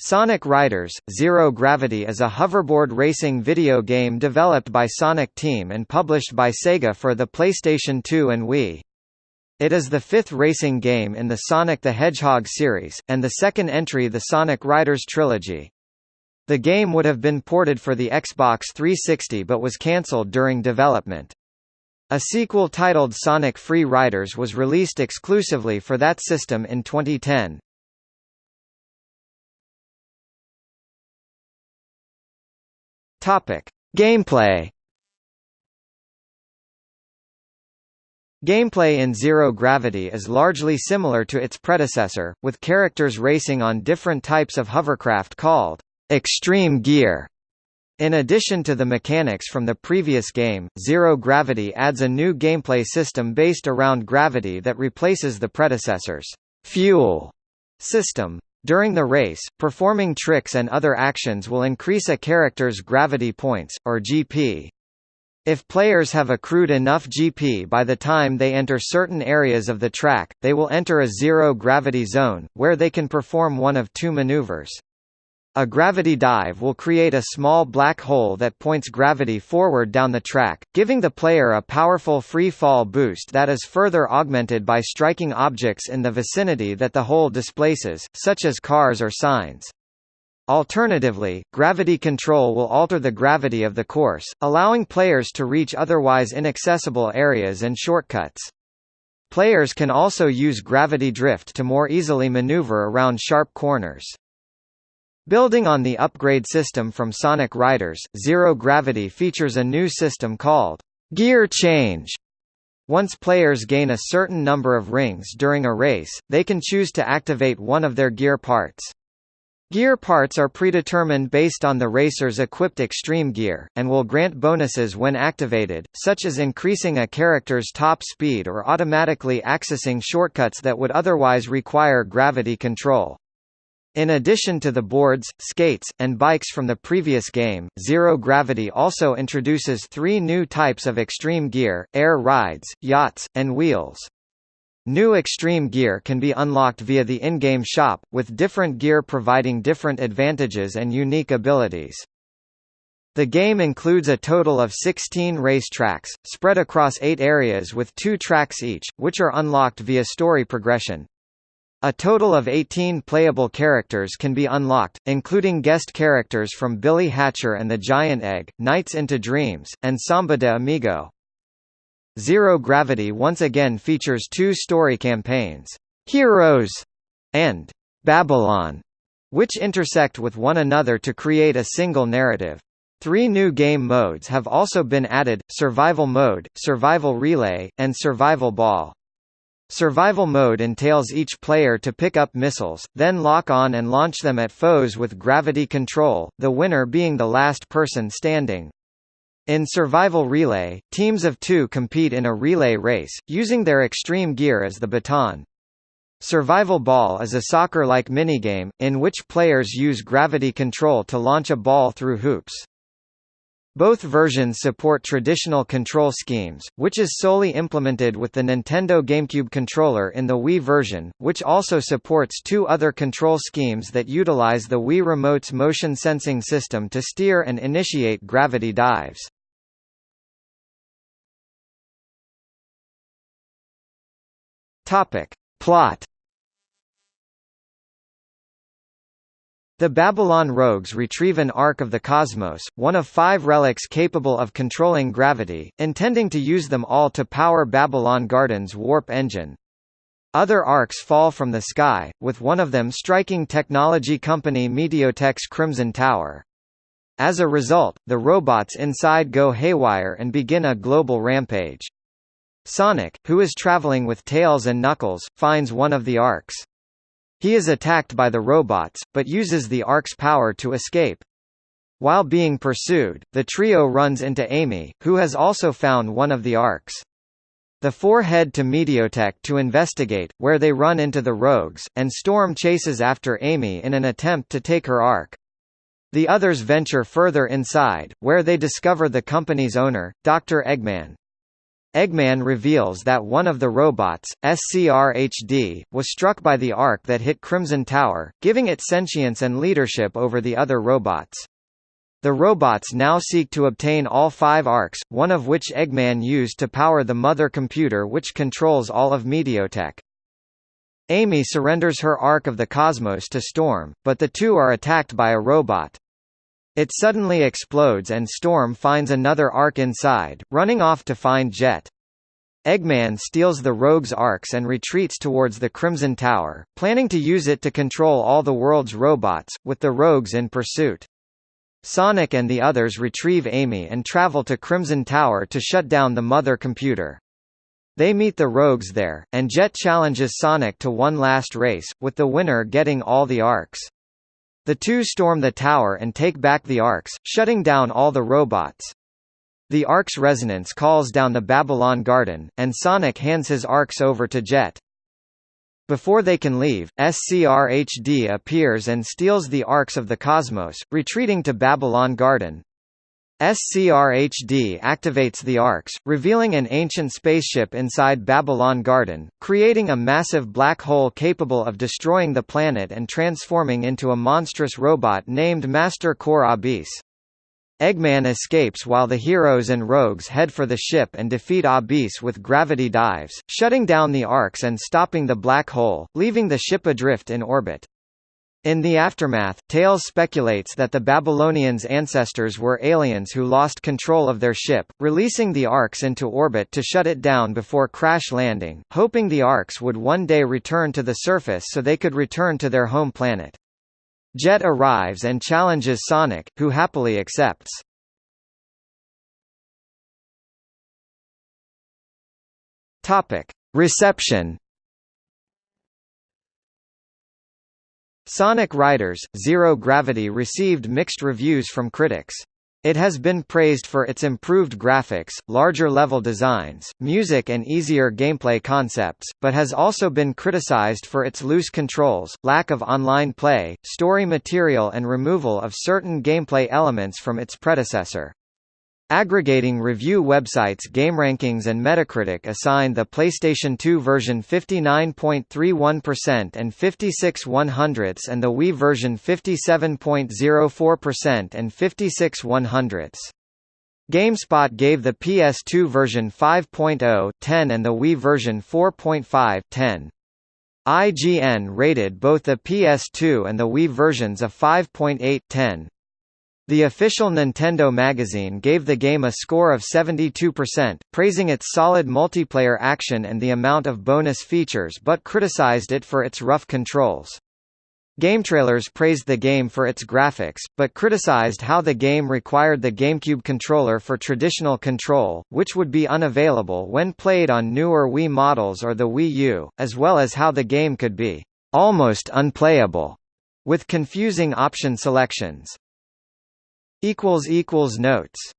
Sonic Riders – Zero Gravity is a hoverboard racing video game developed by Sonic Team and published by Sega for the PlayStation 2 and Wii. It is the fifth racing game in the Sonic the Hedgehog series, and the second entry the Sonic Riders trilogy. The game would have been ported for the Xbox 360 but was cancelled during development. A sequel titled Sonic Free Riders was released exclusively for that system in 2010. Topic: Gameplay. Gameplay in Zero Gravity is largely similar to its predecessor, with characters racing on different types of hovercraft called Extreme Gear. In addition to the mechanics from the previous game, Zero Gravity adds a new gameplay system based around gravity that replaces the predecessor's fuel system. During the race, performing tricks and other actions will increase a character's gravity points, or GP. If players have accrued enough GP by the time they enter certain areas of the track, they will enter a zero-gravity zone, where they can perform one of two maneuvers. A gravity dive will create a small black hole that points gravity forward down the track, giving the player a powerful free fall boost that is further augmented by striking objects in the vicinity that the hole displaces, such as cars or signs. Alternatively, gravity control will alter the gravity of the course, allowing players to reach otherwise inaccessible areas and shortcuts. Players can also use gravity drift to more easily maneuver around sharp corners. Building on the upgrade system from Sonic Riders, Zero Gravity features a new system called Gear Change. Once players gain a certain number of rings during a race, they can choose to activate one of their gear parts. Gear parts are predetermined based on the racer's equipped extreme gear, and will grant bonuses when activated, such as increasing a character's top speed or automatically accessing shortcuts that would otherwise require gravity control. In addition to the boards, skates, and bikes from the previous game, Zero Gravity also introduces three new types of extreme gear, air rides, yachts, and wheels. New extreme gear can be unlocked via the in-game shop, with different gear providing different advantages and unique abilities. The game includes a total of 16 race tracks, spread across eight areas with two tracks each, which are unlocked via story progression. A total of 18 playable characters can be unlocked, including guest characters from Billy Hatcher and the Giant Egg, Nights into Dreams, and Samba de Amigo. Zero Gravity once again features two story campaigns, Heroes and Babylon, which intersect with one another to create a single narrative. Three new game modes have also been added, Survival Mode, Survival Relay, and Survival Ball. Survival mode entails each player to pick up missiles, then lock on and launch them at foes with gravity control, the winner being the last person standing. In Survival Relay, teams of two compete in a relay race, using their extreme gear as the baton. Survival Ball is a soccer-like minigame, in which players use gravity control to launch a ball through hoops. Both versions support traditional control schemes, which is solely implemented with the Nintendo GameCube controller in the Wii version, which also supports two other control schemes that utilize the Wii Remote's motion sensing system to steer and initiate gravity dives. Topic. Plot The Babylon rogues retrieve an Ark of the Cosmos, one of five relics capable of controlling gravity, intending to use them all to power Babylon Garden's warp engine. Other arks fall from the sky, with one of them striking technology company MeteorTech's Crimson Tower. As a result, the robots inside go haywire and begin a global rampage. Sonic, who is traveling with Tails and Knuckles, finds one of the arks. He is attacked by the robots, but uses the Ark's power to escape. While being pursued, the trio runs into Amy, who has also found one of the Arks. The four head to MeteorTech to investigate, where they run into the rogues, and Storm chases after Amy in an attempt to take her Ark. The others venture further inside, where they discover the company's owner, Dr. Eggman. Eggman reveals that one of the robots, SCR-HD, was struck by the ark that hit Crimson Tower, giving it sentience and leadership over the other robots. The robots now seek to obtain all five arks, one of which Eggman used to power the mother computer which controls all of MeteorTech. Amy surrenders her Ark of the Cosmos to Storm, but the two are attacked by a robot. It suddenly explodes and Storm finds another Ark inside, running off to find Jet. Eggman steals the rogue's arks and retreats towards the Crimson Tower, planning to use it to control all the world's robots, with the rogues in pursuit. Sonic and the others retrieve Amy and travel to Crimson Tower to shut down the mother computer. They meet the rogues there, and Jet challenges Sonic to one last race, with the winner getting all the arks. The two storm the tower and take back the arks, shutting down all the robots. The ark's resonance calls down the Babylon Garden, and Sonic hands his arks over to Jet. Before they can leave, SCR-HD appears and steals the Arks of the Cosmos, retreating to Babylon Garden. SCR-HD activates the Arks, revealing an ancient spaceship inside Babylon Garden, creating a massive black hole capable of destroying the planet and transforming into a monstrous robot named Master Core Abyss. Eggman escapes while the heroes and rogues head for the ship and defeat Abyss with gravity dives, shutting down the arks and stopping the black hole, leaving the ship adrift in orbit. In the aftermath, Tails speculates that the Babylonians' ancestors were aliens who lost control of their ship, releasing the arks into orbit to shut it down before crash landing, hoping the arks would one day return to the surface so they could return to their home planet. Jet arrives and challenges Sonic, who happily accepts. Reception. Sonic Riders: Zero Gravity received mixed reviews from critics. It has been praised for its improved graphics, larger level designs, music and easier gameplay concepts, but has also been criticized for its loose controls, lack of online play, story material and removal of certain gameplay elements from its predecessor. Aggregating review websites GameRankings and Metacritic assigned the PlayStation 2 version 59.31% and 56 100ths and the Wii version 57.04% and 56 100ths. GameSpot gave the PS2 version 5.0 10 and the Wii version 4.5 10. IGN rated both the PS2 and the Wii versions a 5.8 10. The official Nintendo magazine gave the game a score of 72%, praising its solid multiplayer action and the amount of bonus features but criticized it for its rough controls. GameTrailers praised the game for its graphics, but criticized how the game required the GameCube controller for traditional control, which would be unavailable when played on newer Wii models or the Wii U, as well as how the game could be almost unplayable with confusing option selections. Notes